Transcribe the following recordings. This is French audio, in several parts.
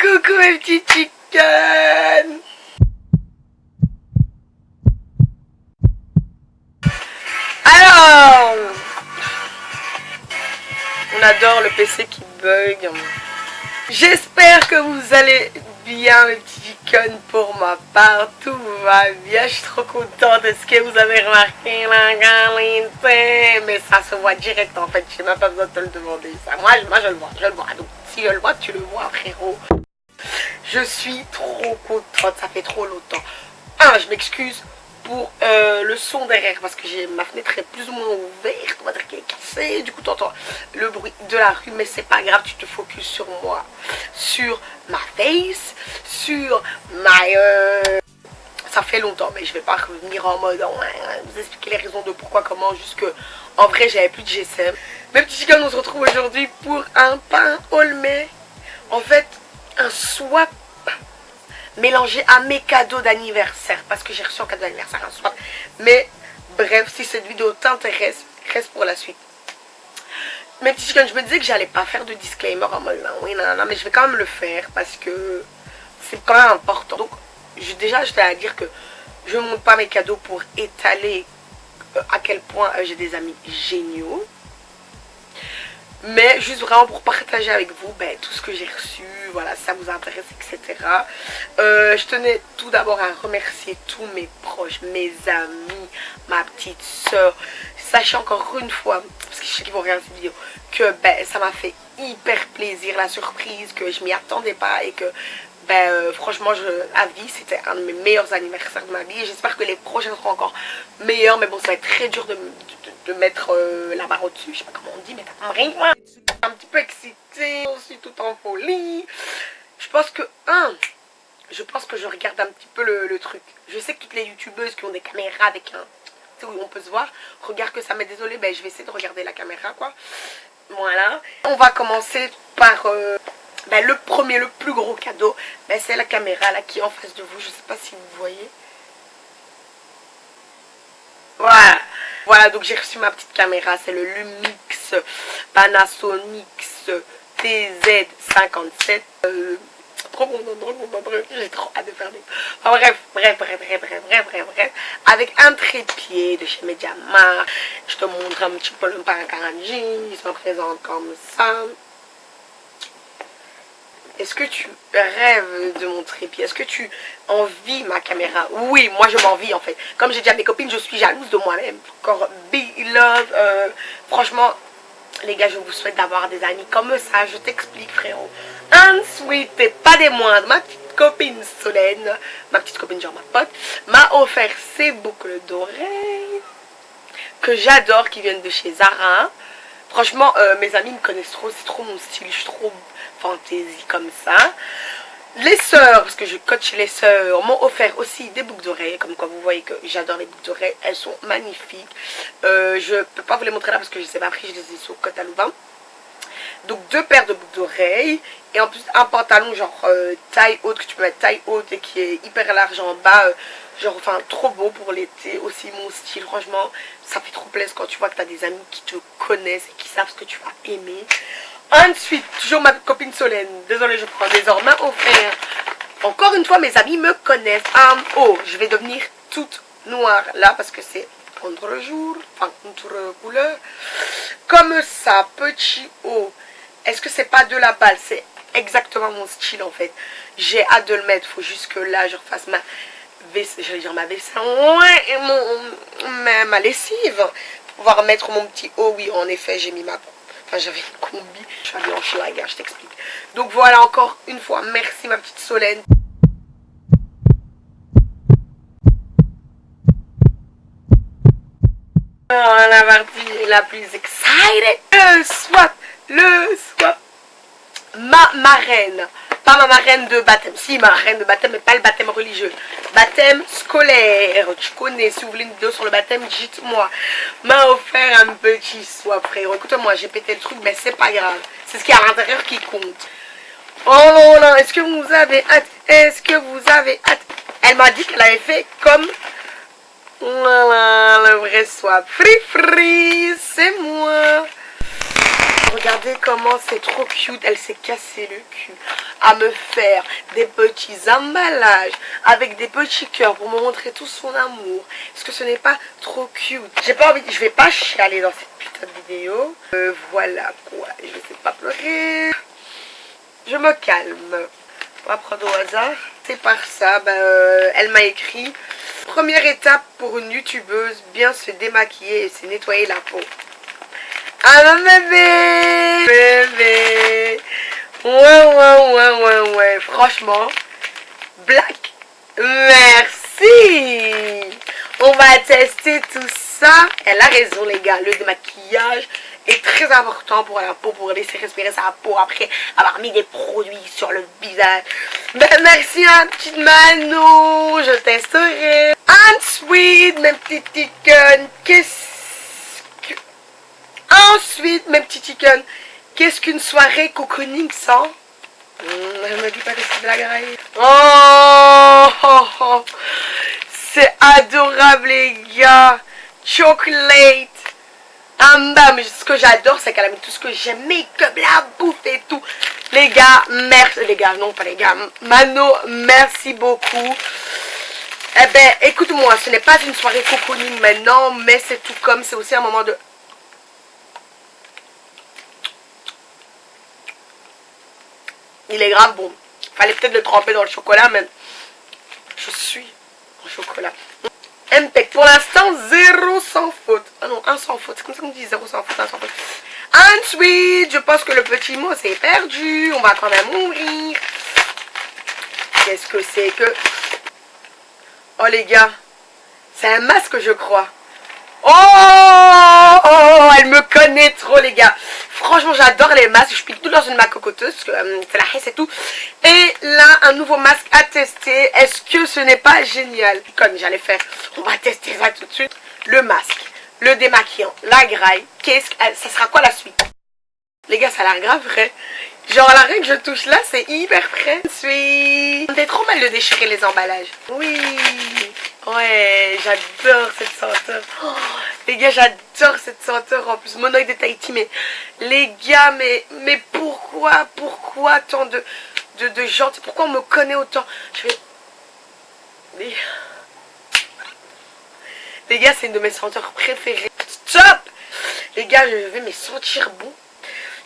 Coucou mes petits chickens Alors On adore le PC qui bug. J'espère que vous allez bien mes petits chickens pour ma part. Tout va bien, je suis trop contente. Est-ce que vous avez remarqué la qualité Mais ça se voit direct en fait, j'ai même pas besoin de te le demander. Ça, moi, moi je le vois, je le vois. Donc si je le vois, tu le vois frérot. Je suis trop contente, ça fait trop longtemps. Ah, je m'excuse pour euh, le son derrière parce que ma fenêtre est plus ou moins ouverte, on va dire qu'elle est cassée, du coup tu entends le bruit de la rue, mais c'est pas grave, tu te focuses sur moi, sur ma face, sur ma... Euh, ça fait longtemps, mais je vais pas revenir en mode vous expliquer les raisons de pourquoi, comment, juste que en vrai j'avais plus de GSM. Mes petits chickens, on se retrouve aujourd'hui pour un pain olmé. En fait, un swap mélangé à mes cadeaux d'anniversaire. Parce que j'ai reçu un cadeau d'anniversaire un swap. Mais bref, si cette vidéo t'intéresse, reste pour la suite. Petits chickens, je me disais que j'allais pas faire de disclaimer en mode oui, non, non, mais je vais quand même le faire parce que c'est quand même important. Donc, je, déjà, je à dire que je ne montre pas mes cadeaux pour étaler euh, à quel point euh, j'ai des amis géniaux mais juste vraiment pour partager avec vous ben, tout ce que j'ai reçu, voilà, ça vous intéresse, etc. Euh, je tenais tout d'abord à remercier tous mes proches, mes amis, ma petite soeur. Sachez encore une fois, parce que je sais qu'ils vont regarder cette vidéo, que ben, ça m'a fait hyper plaisir la surprise, que je m'y attendais pas et que ben, euh, franchement, je, à vie, c'était un de mes meilleurs anniversaires de ma vie. J'espère que les prochains seront encore meilleurs. Mais bon, ça va être très dur de, de, mettre euh, la barre au-dessus. Je sais pas comment on dit, mais t'as Un petit peu excitée, aussi tout en folie. Je pense que, un, je pense que je regarde un petit peu le, truc. Je sais que toutes les youtubeuses qui ont des caméras avec un... Où on peut se voir, regarde que ça m'est désolé, ben je vais essayer de regarder la caméra, quoi. Voilà. On va commencer par... Euh, ben, le premier, le plus gros cadeau, ben, c'est la caméra là qui est en face de vous. Je sais pas si vous voyez. Voilà. Voilà, donc j'ai reçu ma petite caméra. C'est le Lumix Panasonic TZ57. Euh, trop bon, trop j'ai trop hâte de faire des... bref, bref, bref, bref, bref, bref, bref, bref. Avec un trépied de chez Mediamar. Je te montre un petit peu le Paracaranji. Il se présente comme ça. Est-ce que tu rêves de mon trépied? Est-ce que tu envies ma caméra? Oui, moi je m'envie en fait. Comme j'ai dit à mes copines, je suis jalouse de moi-même. Encore big love. Euh, franchement, les gars, je vous souhaite d'avoir des amis comme ça. Je t'explique, frérot. Ensuite, et pas des moindres, ma petite copine Solène, ma petite copine genre ma pote, m'a offert ces boucles d'oreilles que j'adore, qui viennent de chez Zara. Franchement, euh, mes amis me connaissent trop, c'est trop mon style, je suis trop fantaisie comme ça. Les sœurs, parce que je coach les sœurs, m'ont offert aussi des boucles d'oreilles. Comme quoi vous voyez que j'adore les boucles d'oreilles. Elles sont magnifiques. Euh, je peux pas vous les montrer là parce que je ne sais pas pris. Je les ai sur Côte à. Donc deux paires de boucles d'oreilles. Et en plus un pantalon genre euh, taille haute que tu peux mettre taille haute et qui est hyper large en bas. Euh, genre enfin trop beau pour l'été. Aussi mon style franchement ça fait trop plaisir quand tu vois que tu as des amis qui te connaissent et qui savent ce que tu vas aimer. Ensuite, toujours ma copine Solène. Désolée, je prends désormais offert. Encore une fois, mes amis me connaissent. Um, oh, je vais devenir toute noire là parce que c'est contre le jour. Enfin, contre couleur. Comme ça, petit haut. Est-ce que c'est pas de la balle? C'est exactement mon style en fait. J'ai hâte de le mettre. Faut juste que là, je refasse ma j'allais dire ma vaisselle, ouais, mon, ma, lessive. Pouvoir mettre mon petit haut, oui, en effet, j'ai mis ma Enfin, j'avais une combi. Je suis allée en Schlager, je t'explique. Donc voilà, encore une fois, merci ma petite Solène. Oh, la partie la plus excited. Le swap. Le swap. Ma marraine pas ma marraine de baptême. Si, ma marraine de baptême, mais pas le baptême religieux. Baptême scolaire. Tu connais, si vous voulez une vidéo sur le baptême, dites-moi. M'a offert un petit soin, frère. Écoute-moi, j'ai pété le truc, mais c'est pas grave. C'est ce qui est à l'intérieur qui compte. Oh non, non, est-ce que vous avez hâte? Est-ce que vous avez hâte? Elle m'a dit qu'elle avait fait comme... Voilà, le vrai swap. Free free, c'est moi. Regardez comment c'est trop cute. Elle s'est cassé le cul à me faire des petits emballages avec des petits cœurs pour me montrer tout son amour. Est-ce que ce n'est pas trop cute J'ai pas envie, je vais pas chialer dans cette putain de vidéo. Euh, voilà quoi, je vais pas pleurer. Je me calme. On va prendre au hasard. C'est par ça, ben, euh, elle m'a écrit Première étape pour une youtubeuse, bien se démaquiller et se nettoyer la peau. Ah bébé Bébé Ouais, ouais, ouais, ouais, ouais. Franchement, Black, merci On va tester tout ça. Elle a raison, les gars. Le démaquillage est très important pour la peau, pour laisser respirer sa peau après avoir mis des produits sur le visage. Ben, merci, un petit Mano. Je testerai. Ensuite, mes petits chicken, qu'est-ce que... Ensuite, mes petits chicken, qu'est-ce qu'une soirée cocooning sans? Hmm, Elle me dit pas que c'est graille. Oh, oh, oh. C'est adorable, les gars. Chocolate. Ah, mais ce que j'adore, c'est qu'elle a mis tout ce que j'aime. Make-up, la bouffe et tout. Les gars, merci. Les gars, non, pas les gars. Mano, merci beaucoup. Eh ben, écoute-moi, ce n'est pas une soirée cocooning maintenant, mais c'est tout comme, c'est aussi un moment de... Il est grave bon. Fallait peut-être le tremper dans le chocolat, mais je suis en chocolat. MPEC, pour l'instant, zéro sans faute. Ah non, un sans faute. C'est comme ça qu'on dit zéro sans faute, un sans faute. Ensuite, je pense que le petit mot s'est perdu. On va quand même mourir. Qu'est-ce que c'est que... Oh les gars, c'est un masque je crois. Oh, oh, elle me connaît trop les gars. Franchement j'adore les masques, je pique tout dans une main cocoteuse, parce que euh, c'est la haisse et tout. Et là, un nouveau masque à tester. Est-ce que ce n'est pas génial? Comme j'allais faire, on va tester ça tout de suite. Le masque, le démaquillant, la graille. Qu'est-ce que ça sera quoi la suite? Les gars, ça a l'air grave vrai. Genre la règle que je touche là, c'est hyper près. Suis. C'est trop mal de déchirer les emballages. Oui. Ouais, j'adore cette senteur. Oh, les gars, j'adore cette senteur. En plus, mon oeil de Tahiti. Mais les gars, mais, mais pourquoi, pourquoi tant de, gens? Pourquoi on me connaît autant? Je vais... Les, les gars, c'est une de mes senteurs préférées. Stop Les gars, je vais me sentir bon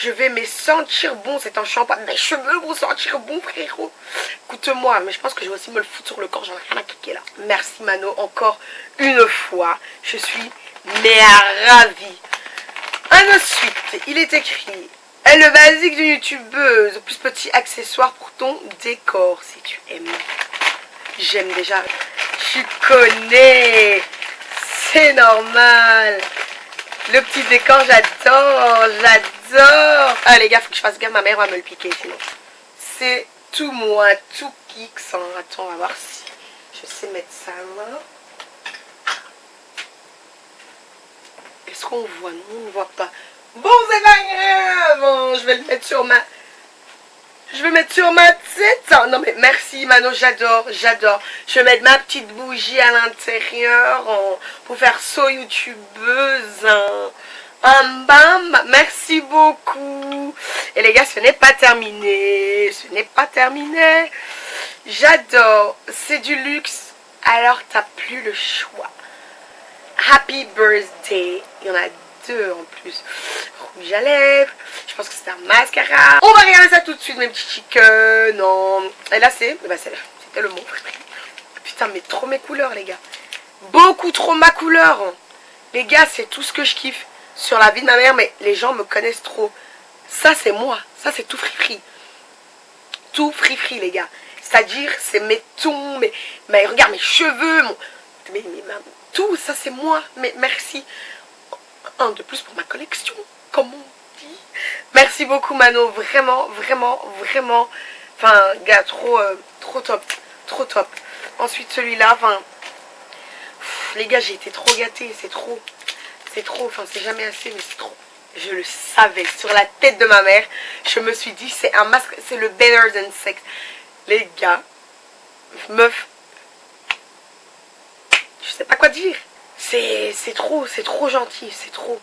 je vais me sentir bon, c'est un shampoing. Mes cheveux vont sentir bon, frérot. Écoute-moi, mais je pense que je vais aussi me le foutre sur le corps. J'en ai rien à cliquer là. Merci, Mano, encore une fois. Je suis mais ravie. Ensuite, il est écrit elle le basique d'une youtubeuse, plus petit accessoire pour ton décor, si tu aimes. J'aime déjà. Tu connais. C'est normal. Le petit décor, j'adore, j'adore. Ah les gars, faut que je fasse gaffe, ma mère va me le piquer sinon. C'est tout moi, tout kick sans... Attends, on va voir si je sais mettre ça là. Est-ce qu'on voit? Non, on ne voit pas. Bon, c'est pas grave. Je vais le mettre sur ma... Je vais mettre sur ma tête. Non mais merci Mano, j'adore, j'adore. Je vais mettre ma petite bougie à l'intérieur pour faire saut youtubeuse. Bam bam, merci beaucoup. Et les gars, ce n'est pas terminé. Ce n'est pas terminé. J'adore. C'est du luxe. Alors, t'as plus le choix. Happy birthday. Il y en a deux en plus. Rouge à lèvres. Je pense que c'est un mascara. On va regarder ça tout de suite, mes petits chickens. Non. Et là, c'est... Bah, C'était le mot. Putain, mais trop mes couleurs, les gars. Beaucoup trop ma couleur. Les gars, c'est tout ce que je kiffe sur la vie de ma mère. Mais les gens me connaissent trop. Ça, c'est moi. Ça, c'est tout free Tout free les gars. C'est-à-dire, c'est mes tons, mes, mais regarde mes cheveux, mon, tout, ça c'est moi. Mais merci. Un de plus pour ma collection, comme on dit. Merci beaucoup Mano, vraiment, vraiment, vraiment. Enfin, gars, trop, euh, trop top, trop top. Ensuite celui-là, enfin, les gars, j'ai été trop gâtée, c'est trop. C'est trop, enfin, c'est jamais assez, mais c'est trop. Je le savais, sur la tête de ma mère, je me suis dit, c'est un masque, c'est le Better Than Sex. Les gars, meuf, je sais pas quoi dire. C'est trop, c'est trop gentil, c'est trop.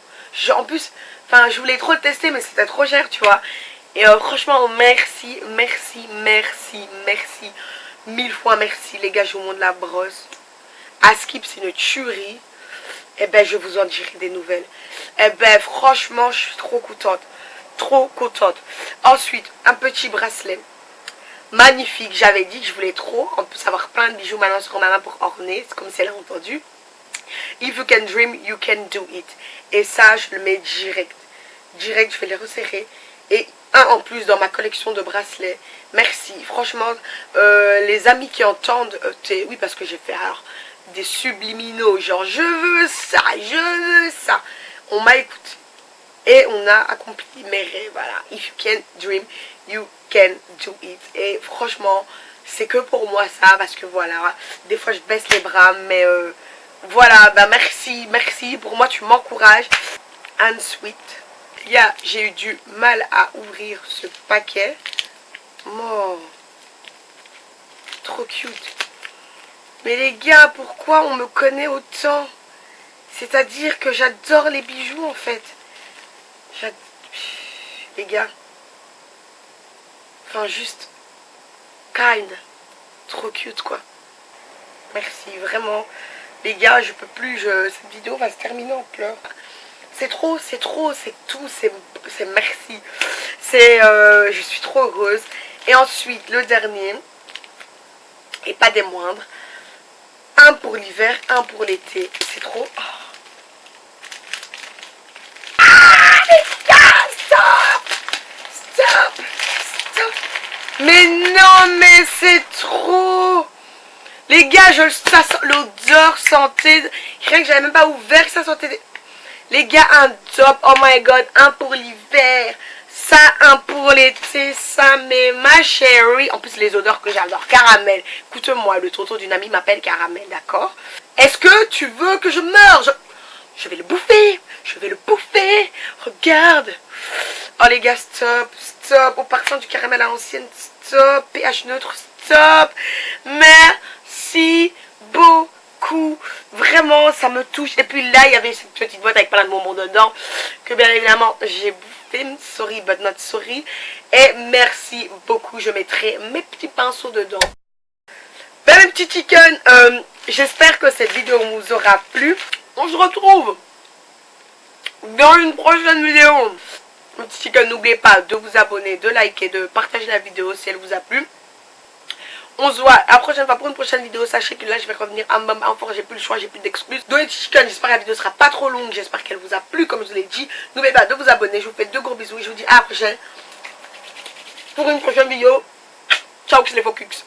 en plus, enfin, je voulais trop le tester, mais c'était trop cher, tu vois. Et euh, franchement, merci, merci, merci, merci. Mille fois merci, les gars, je vous montre la brosse. Askip, c'est une tuerie. Eh ben, je vous en dirai des nouvelles. Eh ben, franchement, je suis trop contente. Trop contente. Ensuite, un petit bracelet. Magnifique. J'avais dit que je voulais trop. En plus, avoir plein de bijoux maintenant sur ma main pour orner. C'est comme elle a entendu. If you can dream, you can do it. Et ça, je le mets direct. Direct, je vais les resserrer. Et un en plus dans ma collection de bracelets. Merci. Franchement, euh, les amis qui entendent... Euh, oui, parce que j'ai fait alors des subliminaux. Genre, je veux ça, je veux ça. On m'a écouté. Et on a accompli mes rêves. Voilà. If you can dream, you can do it. Et franchement, c'est que pour moi ça. Parce que voilà, des fois je baisse les bras. Mais euh, voilà, bah merci, merci. Pour moi, tu m'encourages. And sweet. J'ai eu du mal à ouvrir ce paquet. Oh, trop cute. Mais les gars, pourquoi on me connaît autant? C'est-à-dire que j'adore les bijoux en fait. Les gars. Enfin juste. Kind. Trop cute quoi. Merci, vraiment. Les gars, je peux plus. Cette vidéo va se terminer en pleurs. C'est trop, c'est trop, c'est tout, c'est merci. C'est, euh, je suis trop heureuse. Et ensuite, le dernier, et pas des moindres, un pour l'hiver, un pour l'été. C'est trop... Ah, les gars, stop Stop Stop. Mais non, mais c'est trop. Les gars, je ça l'odeur sentait... Rien que j'avais même pas ouvert, ça sentait... Les gars, un top, oh my god, un pour l'hiver, ça, un pour l'été, ça, mais ma chérie. En plus, les odeurs que j'adore, caramel. Écoute-moi, le tonton d'une amie m'appelle caramel, d'accord? Est-ce que tu veux que je meure? Je... je vais le bouffer, je vais le bouffer. Regarde. Oh les gars, stop, stop. Au parfum du caramel à l'ancienne, stop. pH neutre, stop. Merci beaucoup Vraiment, ça me touche. Et puis là, il y avait cette petite boîte avec plein de bonbons dedans. Que bien évidemment, j'ai bouffé. Sorry, but not sorry. Et merci beaucoup. Je mettrai mes petits pinceaux dedans. Ben, mes petits chicken, euh, j'espère que cette vidéo vous aura plu. On se retrouve dans une prochaine vidéo. Mes petits chicken, n'oubliez pas de vous abonner, de liker, de partager la vidéo si elle vous a plu. On se voit la prochaine fois pour une prochaine vidéo. Sachez que là, je vais revenir à bam fort. J'ai plus le choix, j'ai plus d'excuses. les Chicken, j'espère que la vidéo sera pas trop longue. J'espère qu'elle vous a plu, comme je vous l'ai dit. N'oubliez pas de vous abonner. Je vous fais de gros bisous. Je vous dis à la prochaine pour une prochaine vidéo. Ciao, les Focus.